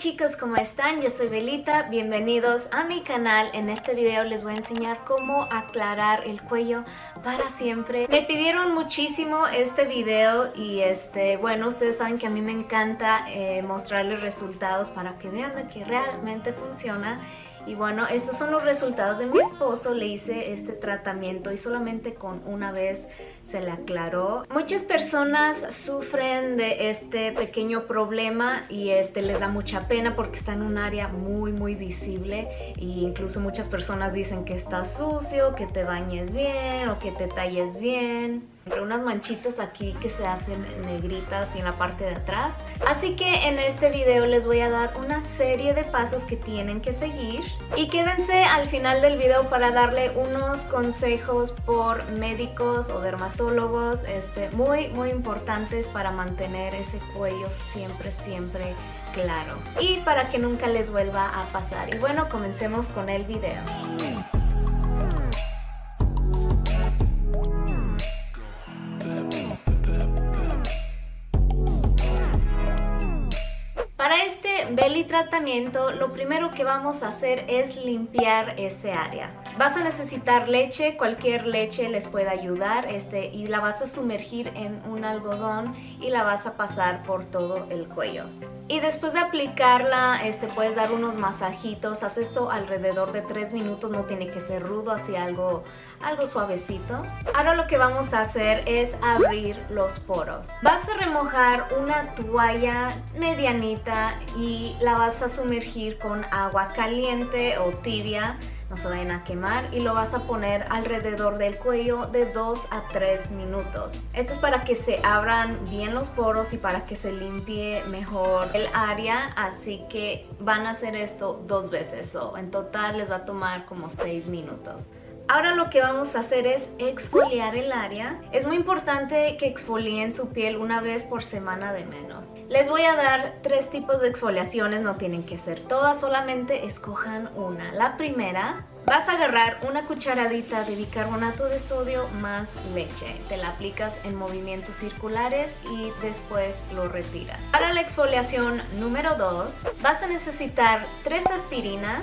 chicos, ¿cómo están? Yo soy Belita, bienvenidos a mi canal. En este video les voy a enseñar cómo aclarar el cuello para siempre. Me pidieron muchísimo este video y este, bueno, ustedes saben que a mí me encanta eh, mostrarles resultados para que vean que realmente funciona. Y bueno, estos son los resultados de mi esposo. Le hice este tratamiento y solamente con una vez se le aclaró. Muchas personas sufren de este pequeño problema y este les da mucha pena porque está en un área muy muy visible e incluso muchas personas dicen que está sucio, que te bañes bien o que te talles bien unas manchitas aquí que se hacen negritas y en la parte de atrás. Así que en este video les voy a dar una serie de pasos que tienen que seguir. Y quédense al final del video para darle unos consejos por médicos o dermatólogos este, muy muy importantes para mantener ese cuello siempre siempre claro. Y para que nunca les vuelva a pasar. Y bueno, comencemos con el video. Para este belly tratamiento, lo primero que vamos a hacer es limpiar ese área. Vas a necesitar leche, cualquier leche les puede ayudar este, y la vas a sumergir en un algodón y la vas a pasar por todo el cuello. Y después de aplicarla, este, puedes dar unos masajitos. Haz esto alrededor de 3 minutos, no tiene que ser rudo, así algo, algo suavecito. Ahora lo que vamos a hacer es abrir los poros. Vas a remojar una toalla medianita y la vas a sumergir con agua caliente o tibia no se vayan a quemar y lo vas a poner alrededor del cuello de 2 a 3 minutos. Esto es para que se abran bien los poros y para que se limpie mejor el área, así que van a hacer esto dos veces o en total les va a tomar como 6 minutos. Ahora lo que vamos a hacer es exfoliar el área. Es muy importante que exfolien su piel una vez por semana de menos. Les voy a dar tres tipos de exfoliaciones, no tienen que ser todas, solamente escojan una. La primera, vas a agarrar una cucharadita de bicarbonato de sodio más leche. Te la aplicas en movimientos circulares y después lo retiras. Para la exfoliación número 2, vas a necesitar tres aspirinas,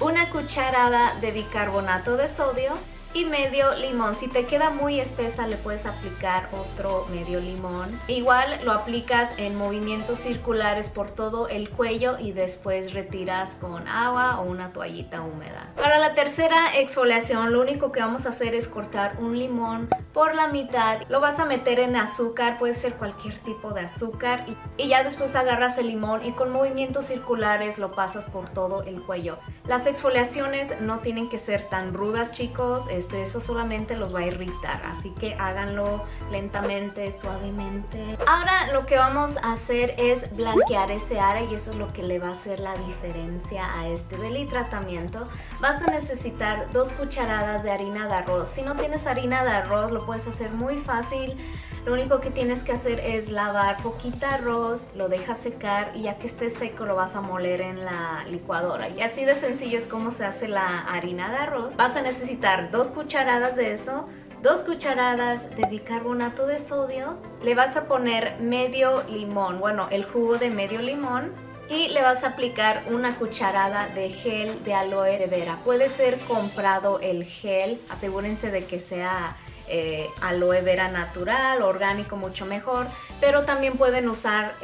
una cucharada de bicarbonato de sodio y medio limón. Si te queda muy espesa le puedes aplicar otro medio limón. Igual lo aplicas en movimientos circulares por todo el cuello y después retiras con agua o una toallita húmeda. Para la tercera exfoliación lo único que vamos a hacer es cortar un limón por la mitad. Lo vas a meter en azúcar, puede ser cualquier tipo de azúcar y, ya después agarras el limón y con movimientos circulares lo pasas por todo el cuello. Las exfoliaciones no tienen que ser tan rudas chicos, este, eso solamente los va a irritar, así que háganlo lentamente, suavemente. Ahora lo que vamos a hacer es blanquear ese área y eso es lo que le va a hacer la diferencia a este belly tratamiento. Vas a necesitar dos cucharadas de harina de arroz. Si no tienes harina de arroz lo puedes hacer muy fácil. Lo único que tienes que hacer es lavar poquita arroz, lo dejas secar y ya que esté seco lo vas a moler en la licuadora. Y así de sencillo es como se hace la harina de arroz. Vas a necesitar dos cucharadas de eso, dos cucharadas de bicarbonato de sodio, le vas a poner medio limón, bueno, el jugo de medio limón y le vas a aplicar una cucharada de gel de aloe de vera. Puede ser comprado el gel, asegúrense de que sea eh, aloe vera natural, orgánico mucho mejor, pero también pueden usar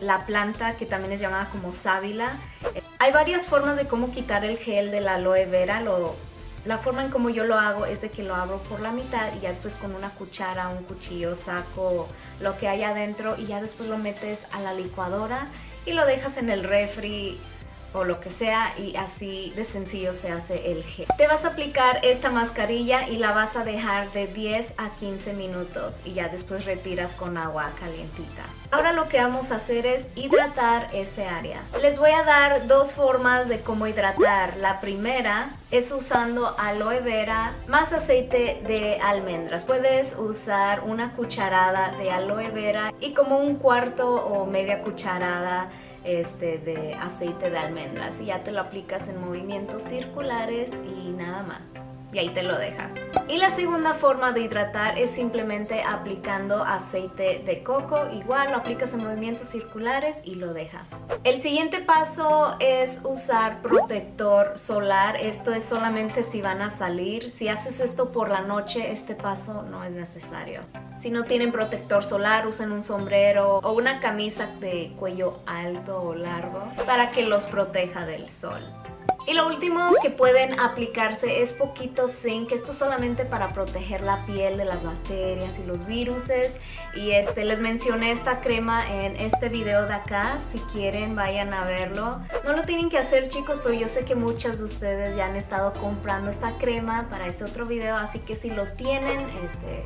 la planta que también es llamada como sábila. hay varias formas de cómo quitar el gel del aloe vera, la forma en como yo lo hago es de que lo abro por la mitad y ya después con una cuchara, un cuchillo saco lo que hay adentro y ya después lo metes a la licuadora y lo dejas en el refri o lo que sea y así de sencillo se hace el gel. Te vas a aplicar esta mascarilla y la vas a dejar de 10 a 15 minutos y ya después retiras con agua calientita. Ahora lo que vamos a hacer es hidratar ese área. Les voy a dar dos formas de cómo hidratar. La primera es usando aloe vera más aceite de almendras. Puedes usar una cucharada de aloe vera y como un cuarto o media cucharada este, de aceite de almendras y ya te lo aplicas en movimientos circulares y nada más. Y ahí te lo dejas. Y la segunda forma de hidratar es simplemente aplicando aceite de coco. Igual lo aplicas en movimientos circulares y lo dejas. El siguiente paso es usar protector solar. Esto es solamente si van a salir. Si haces esto por la noche, este paso no es necesario. Si no tienen protector solar, usen un sombrero o una camisa de cuello alto o largo para que los proteja del sol. Y lo último que pueden aplicarse es poquito zinc, esto solamente para proteger la piel de las bacterias y los viruses. Y este les mencioné esta crema en este video de acá, si quieren vayan a verlo. No lo tienen que hacer chicos, pero yo sé que muchas de ustedes ya han estado comprando esta crema para este otro video, así que si lo tienen, este,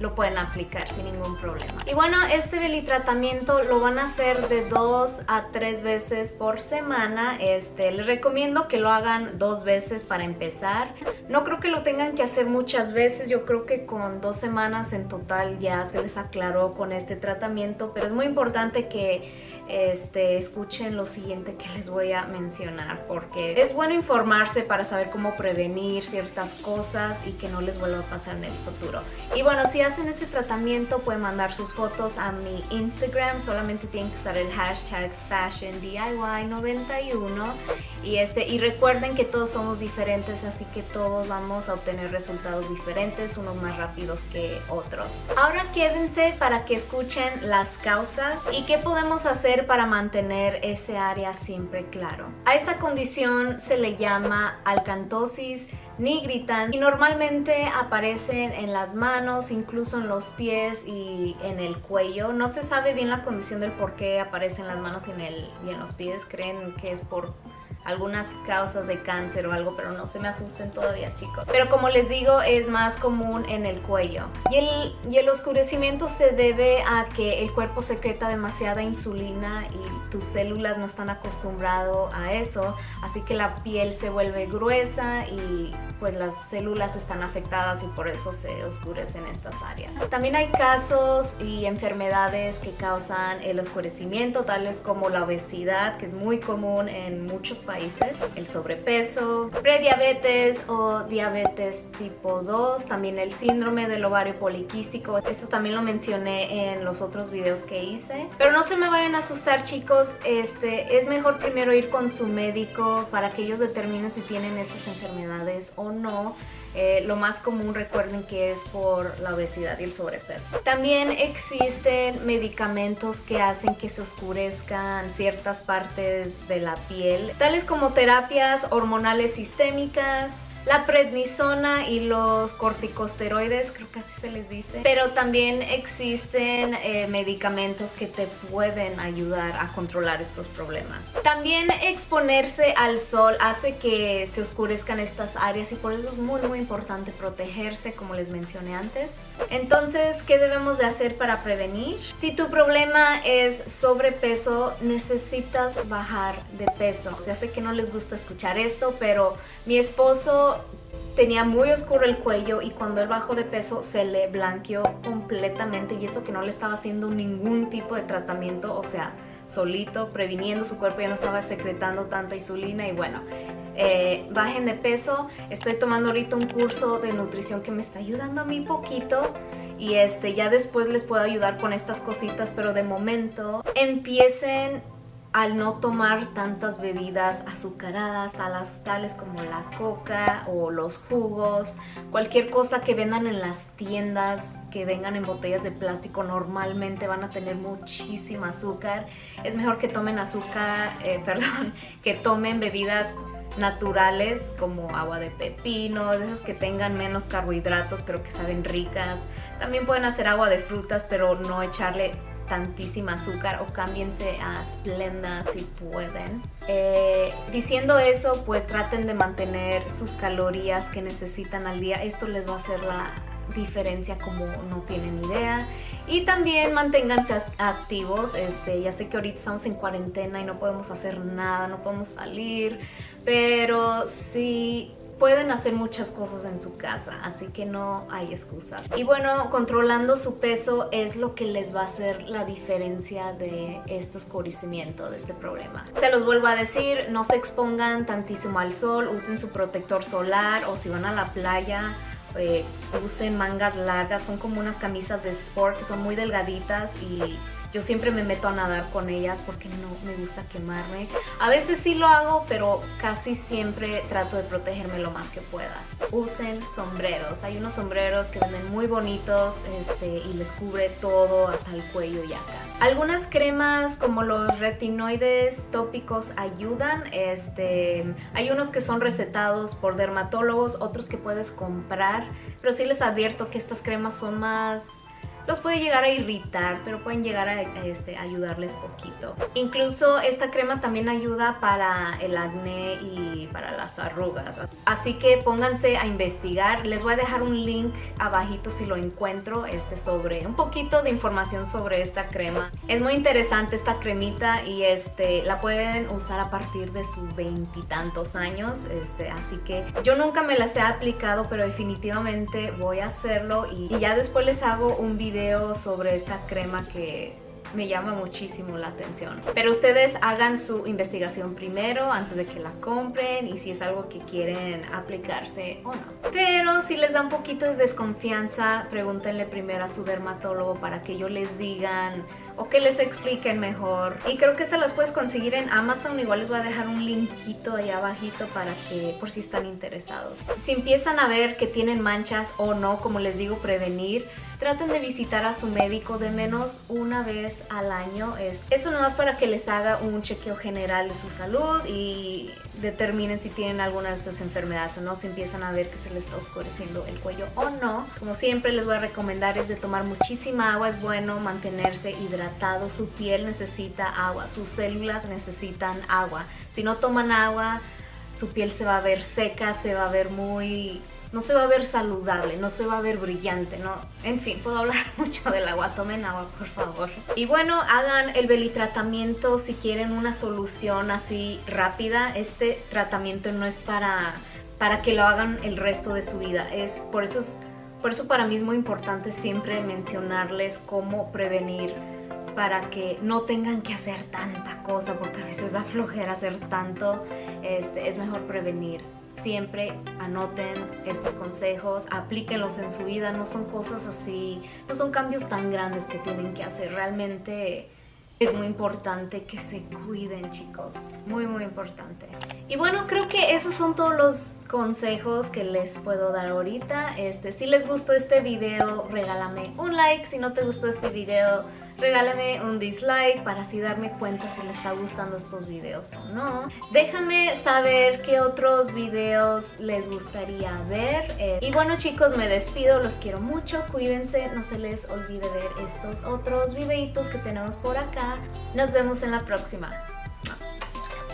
lo pueden aplicar sin ningún problema. Y bueno, este belly tratamiento lo van a hacer de dos a tres veces por semana. Este, les recomiendo que lo hagan dos veces para empezar. No creo que lo tengan que hacer muchas veces, yo creo que con dos semanas en total ya se les aclaró con este tratamiento, pero es muy importante que este, escuchen lo siguiente que les voy a mencionar porque es bueno informarse para saber cómo prevenir ciertas cosas y que no les vuelva a pasar en el futuro. Y bueno, si hacen este tratamiento pueden mandar sus fotos a mi Instagram, solamente tienen que usar el hashtag FashionDIY91 y, este, y recuerden que todos somos diferentes, así que todos vamos a obtener resultados diferentes, unos más rápidos que otros. Ahora quédense para que escuchen las causas y qué podemos hacer para mantener ese área siempre claro. A esta condición se le llama alcantosis nigritans y normalmente aparecen en las manos, incluso en los pies y en el cuello. No se sabe bien la condición del por qué aparecen en las manos y en, el, y en los pies. Creen que es por algunas causas de cáncer o algo, pero no se me asusten todavía chicos. Pero como les digo, es más común en el cuello. Y el, y el oscurecimiento se debe a que el cuerpo secreta demasiada insulina y tus células no están acostumbrados a eso, así que la piel se vuelve gruesa y pues las células están afectadas y por eso se oscurecen estas áreas. También hay casos y enfermedades que causan el oscurecimiento, tales como la obesidad, que es muy común en muchos países el sobrepeso, prediabetes o diabetes tipo 2, también el síndrome del ovario poliquístico, eso también lo mencioné en los otros videos que hice. Pero no se me vayan a asustar chicos, este, es mejor primero ir con su médico para que ellos determinen si tienen estas enfermedades o no. Eh, lo más común recuerden que es por la obesidad y el sobrepeso. También existen medicamentos que hacen que se oscurezcan ciertas partes de la piel, tales como terapias hormonales sistémicas, la prednisona y los corticosteroides, creo que así se les dice. Pero también existen eh, medicamentos que te pueden ayudar a controlar estos problemas. También exponerse al sol hace que se oscurezcan estas áreas y por eso es muy muy importante protegerse como les mencioné antes. Entonces, ¿qué debemos de hacer para prevenir? Si tu problema es sobrepeso, necesitas bajar de peso. Ya sé que no les gusta escuchar esto, pero mi esposo tenía muy oscuro el cuello y cuando él bajó de peso se le blanqueó completamente y eso que no le estaba haciendo ningún tipo de tratamiento, o sea, solito, previniendo su cuerpo, ya no estaba secretando tanta insulina y bueno, eh, bajen de peso. Estoy tomando ahorita un curso de nutrición que me está ayudando a mí poquito y este ya después les puedo ayudar con estas cositas, pero de momento empiecen al no tomar tantas bebidas azucaradas, tales, tales como la coca o los jugos, cualquier cosa que vendan en las tiendas que vengan en botellas de plástico normalmente van a tener muchísima azúcar. Es mejor que tomen azúcar, eh, perdón, que tomen bebidas naturales como agua de pepino, esas que tengan menos carbohidratos pero que saben ricas. También pueden hacer agua de frutas pero no echarle tantísima azúcar o cámbiense a Splenda si pueden. Eh, diciendo eso, pues traten de mantener sus calorías que necesitan al día. Esto les va a hacer la diferencia como no tienen idea y también manténganse activos este ya sé que ahorita estamos en cuarentena y no podemos hacer nada no podemos salir pero sí pueden hacer muchas cosas en su casa, así que no hay excusas. Y bueno, controlando su peso es lo que les va a hacer la diferencia de este oscurecimiento, de este problema. Se los vuelvo a decir, no se expongan tantísimo al sol, usen su protector solar o si van a la playa, eh, usen mangas largas, son como unas camisas de sport que son muy delgaditas y yo siempre me meto a nadar con ellas porque no me gusta quemarme. A veces sí lo hago, pero casi siempre trato de protegerme lo más que pueda. Usen sombreros. Hay unos sombreros que venden muy bonitos este, y les cubre todo hasta el cuello y acá. Algunas cremas como los retinoides tópicos ayudan. Este, hay unos que son recetados por dermatólogos, otros que puedes comprar. Pero sí les advierto que estas cremas son más los puede llegar a irritar, pero pueden llegar a este, ayudarles poquito. Incluso esta crema también ayuda para el acné y para las arrugas. Así que pónganse a investigar. Les voy a dejar un link abajito si lo encuentro este, sobre un poquito de información sobre esta crema. Es muy interesante esta cremita y este, la pueden usar a partir de sus veintitantos años. Este, así que yo nunca me las he aplicado, pero definitivamente voy a hacerlo y, y ya después les hago un video sobre esta crema que me llama muchísimo la atención. Pero ustedes hagan su investigación primero antes de que la compren y si es algo que quieren aplicarse o no. Pero si les da un poquito de desconfianza, pregúntenle primero a su dermatólogo para que ellos les digan o que les expliquen mejor. Y creo que estas las puedes conseguir en Amazon, igual les voy a dejar un linkito ahí abajito para que por si están interesados. Si empiezan a ver que tienen manchas o no, como les digo, prevenir, traten de visitar a su médico de menos una vez al año. Es, eso nomás para que les haga un chequeo general de su salud y determinen si tienen alguna de estas enfermedades o no, si empiezan a ver que se les está oscureciendo el cuello o no. Como siempre les voy a recomendar es de tomar muchísima agua, es bueno mantenerse hidratado, su piel necesita agua, sus células necesitan agua. Si no toman agua, su piel se va a ver seca, se va a ver muy no se va a ver saludable, no se va a ver brillante, ¿no? En fin, puedo hablar mucho del agua, tomen agua por favor. Y bueno, hagan el belitratamiento si quieren una solución así rápida. Este tratamiento no es para, para que lo hagan el resto de su vida, es por eso por eso para mí es muy importante siempre mencionarles cómo prevenir para que no tengan que hacer tanta cosa, porque a veces da flojera hacer tanto, este, es mejor prevenir siempre anoten estos consejos, aplíquenlos en su vida, no son cosas así, no son cambios tan grandes que tienen que hacer, realmente es muy importante que se cuiden chicos, muy muy importante. Y bueno, creo que esos son todos los consejos que les puedo dar ahorita. Este, si les gustó este video, regálame un like. Si no te gustó este video, regálame un dislike para así darme cuenta si les está gustando estos videos o no. Déjame saber qué otros videos les gustaría ver. Eh, y bueno chicos, me despido, los quiero mucho, cuídense, no se les olvide ver estos otros videitos que tenemos por acá. Nos vemos en la próxima.